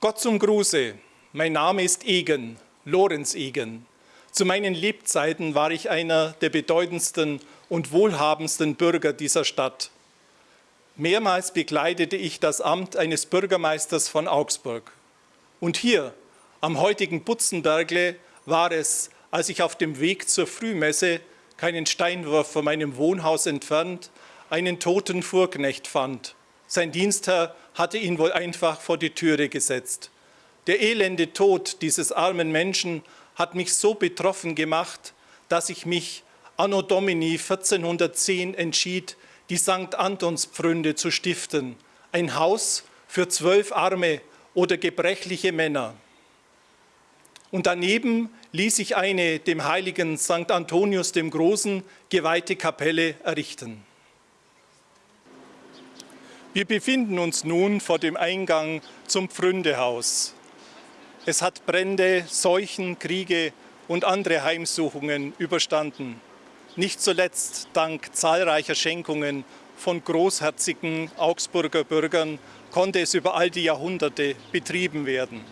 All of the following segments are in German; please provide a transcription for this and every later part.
Gott zum Gruße, mein Name ist Egen, Lorenz Egen. Zu meinen Lebzeiten war ich einer der bedeutendsten und wohlhabendsten Bürger dieser Stadt. Mehrmals bekleidete ich das Amt eines Bürgermeisters von Augsburg. Und hier, am heutigen Butzenbergle, war es, als ich auf dem Weg zur Frühmesse, keinen Steinwurf von meinem Wohnhaus entfernt, einen toten Fuhrknecht fand. Sein Dienstherr hatte ihn wohl einfach vor die Türe gesetzt. Der elende Tod dieses armen Menschen hat mich so betroffen gemacht, dass ich mich anno Domini 1410 entschied, die St. Antonspfründe zu stiften, ein Haus für zwölf arme oder gebrechliche Männer. Und daneben ließ ich eine dem heiligen St. Antonius dem Großen geweihte Kapelle errichten. Wir befinden uns nun vor dem Eingang zum Pfründehaus. Es hat Brände, Seuchen, Kriege und andere Heimsuchungen überstanden. Nicht zuletzt dank zahlreicher Schenkungen von großherzigen Augsburger Bürgern konnte es über all die Jahrhunderte betrieben werden.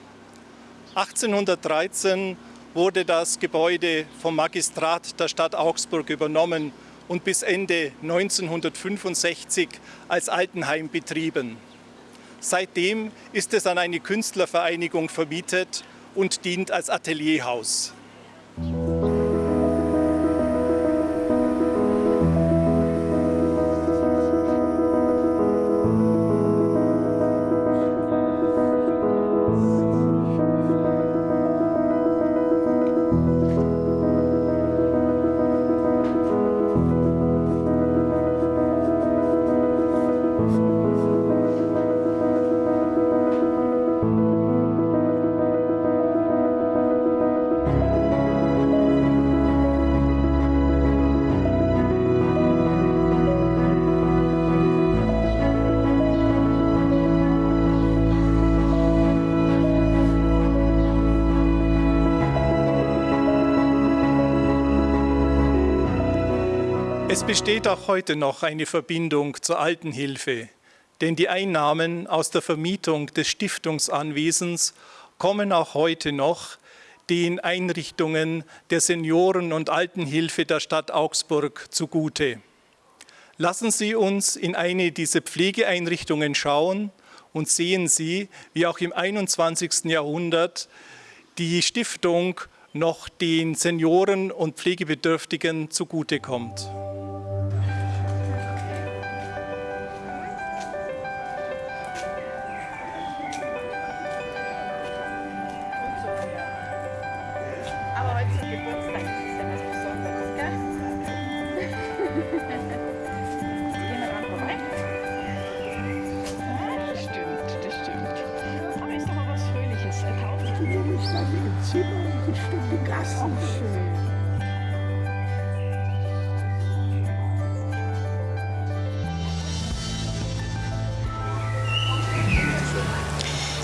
1813 wurde das Gebäude vom Magistrat der Stadt Augsburg übernommen und bis Ende 1965 als Altenheim betrieben. Seitdem ist es an eine Künstlervereinigung vermietet und dient als Atelierhaus. Es besteht auch heute noch eine Verbindung zur Altenhilfe, denn die Einnahmen aus der Vermietung des Stiftungsanwesens kommen auch heute noch den Einrichtungen der Senioren- und Altenhilfe der Stadt Augsburg zugute. Lassen Sie uns in eine dieser Pflegeeinrichtungen schauen und sehen Sie, wie auch im 21. Jahrhundert die Stiftung noch den Senioren und Pflegebedürftigen zugutekommt. Das stimmt, das stimmt. Aber ist doch mal was Fröhliches, eine Taufe. Die Jungstadt im Zimmer, eine Stunde Gast. Auch schön.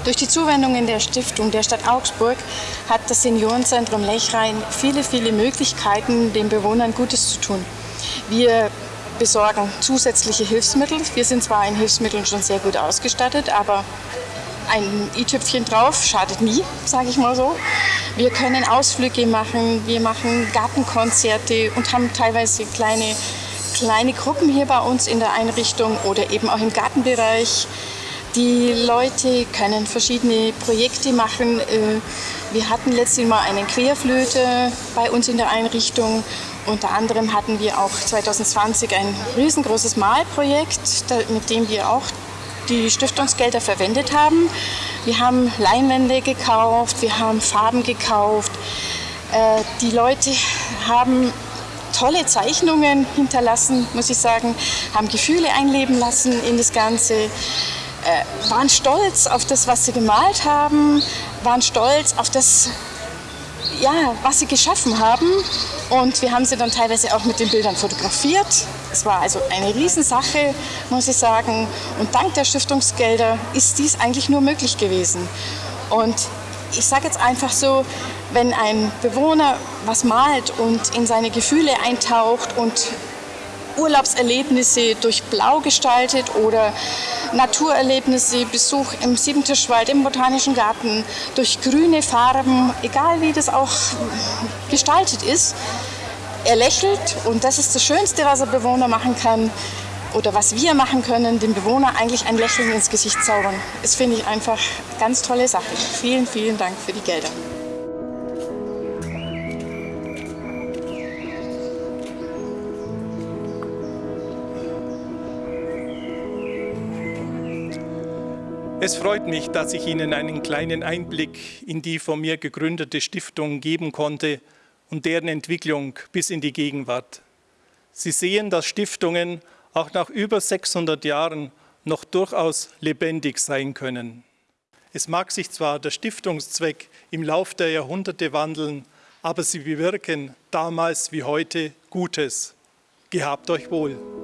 Durch die Zuwendungen der Stiftung der Stadt Augsburg hat das Seniorenzentrum Lechrein viele, viele Möglichkeiten, den Bewohnern Gutes zu tun. Wir besorgen zusätzliche Hilfsmittel. Wir sind zwar in Hilfsmitteln schon sehr gut ausgestattet, aber ein i-Tüpfchen drauf schadet nie, sage ich mal so. Wir können Ausflüge machen, wir machen Gartenkonzerte und haben teilweise kleine, kleine Gruppen hier bei uns in der Einrichtung oder eben auch im Gartenbereich. Die Leute können verschiedene Projekte machen. Äh, wir hatten letztes Mal einen Querflöte bei uns in der Einrichtung. Unter anderem hatten wir auch 2020 ein riesengroßes Malprojekt, mit dem wir auch die Stiftungsgelder verwendet haben. Wir haben Leinwände gekauft, wir haben Farben gekauft. Äh, die Leute haben tolle Zeichnungen hinterlassen, muss ich sagen, haben Gefühle einleben lassen in das Ganze äh, waren stolz auf das, was sie gemalt haben, waren stolz auf das, ja, was sie geschaffen haben. Und wir haben sie dann teilweise auch mit den Bildern fotografiert. Es war also eine Riesensache, muss ich sagen. Und dank der Stiftungsgelder ist dies eigentlich nur möglich gewesen. Und ich sage jetzt einfach so, wenn ein Bewohner was malt und in seine Gefühle eintaucht und Urlaubserlebnisse durch Blau gestaltet oder Naturerlebnisse, Besuch im Siebentischwald, im Botanischen Garten, durch grüne Farben, egal wie das auch gestaltet ist. Er lächelt und das ist das Schönste, was ein Bewohner machen kann oder was wir machen können, dem Bewohner eigentlich ein Lächeln ins Gesicht zaubern. Das finde ich einfach ganz tolle Sache. Vielen, vielen Dank für die Gelder. Es freut mich, dass ich Ihnen einen kleinen Einblick in die von mir gegründete Stiftung geben konnte und deren Entwicklung bis in die Gegenwart. Sie sehen, dass Stiftungen auch nach über 600 Jahren noch durchaus lebendig sein können. Es mag sich zwar der Stiftungszweck im Lauf der Jahrhunderte wandeln, aber sie bewirken damals wie heute Gutes. Gehabt euch wohl.